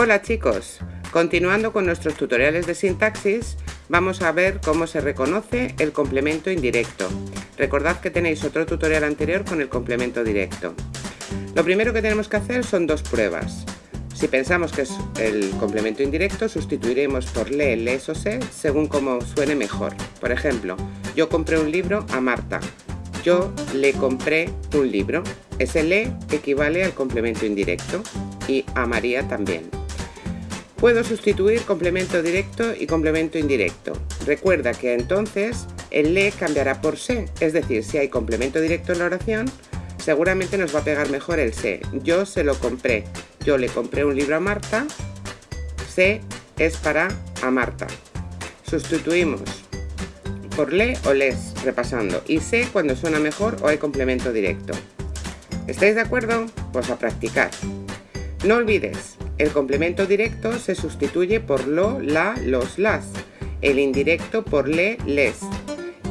Hola chicos, continuando con nuestros tutoriales de sintaxis, vamos a ver cómo se reconoce el complemento indirecto. Recordad que tenéis otro tutorial anterior con el complemento directo. Lo primero que tenemos que hacer son dos pruebas. Si pensamos que es el complemento indirecto, sustituiremos por le, les o se según como suene mejor. Por ejemplo, yo compré un libro a Marta. Yo le compré un libro. Ese le equivale al complemento indirecto y a María también. Puedo sustituir complemento directo y complemento indirecto. Recuerda que entonces el le cambiará por se, es decir, si hay complemento directo en la oración, seguramente nos va a pegar mejor el se. Yo se lo compré. Yo le compré un libro a Marta. Se es para a Marta. Sustituimos por le o les, repasando. Y se cuando suena mejor o hay complemento directo. ¿Estáis de acuerdo? Pues a practicar. No olvides, el complemento directo se sustituye por lo, la, los, las. El indirecto por le, les.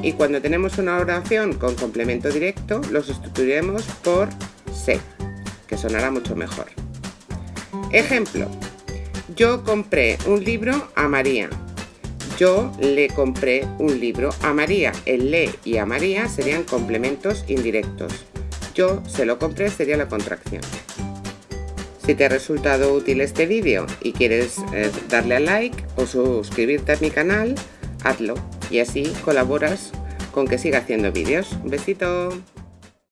Y cuando tenemos una oración con complemento directo, lo sustituiremos por se, que sonará mucho mejor. Ejemplo. Yo compré un libro a María. Yo le compré un libro a María. El le y a María serían complementos indirectos. Yo se lo compré sería la contracción. Si te ha resultado útil este vídeo y quieres eh, darle a like o suscribirte a mi canal, hazlo y así colaboras con que siga haciendo vídeos. Un besito.